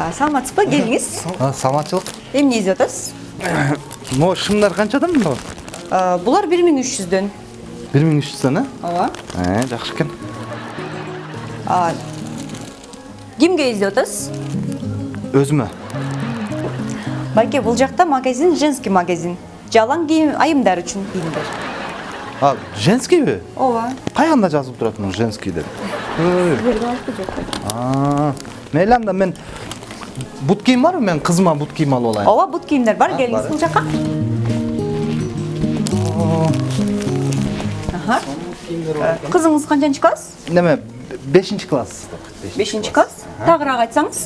саламатсызбы келиңиз саламатчылык эмне издеп атасыз могу шымдар канчадан мына Э, булар бир миң үч жүздөн. Бир миң үч жүздөн э ооба жакшы экен кимге издеп атасыз өзүмө байке бул жакта магазин женский магазин. Жалаң кийим айымдар үчүн кийимдер а женскийби ооба каягында жазылып турат муну женский деп? Мейли анда мен бут кийим барбы мен кызыма бут кийим алып алайын ооба бут кийимдер бар келиңиз бул жака. Э, кызыңыз канчанчы класс неме бешинчи класс бешинчи класс тагыраак айтсаңыз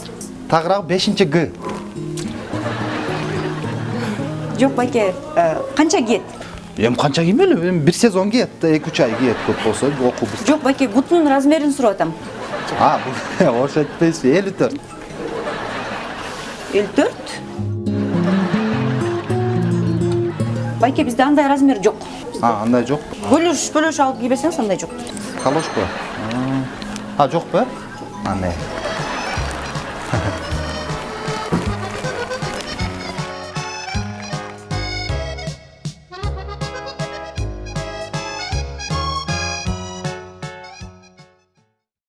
тагыраак бешинчи г жок байке канча кийет эми канча киймели эми бир сезон киет эки үч ай киет көп болсо окуу жок байке бутунун размерин сурап атам а айтпайсызбы элүү төрт элүү төрт. Байке бизде андай размер жок а андай жок бөлөш бөлөш алып кийбесеңиз андай жок калошко? А жокпу э андай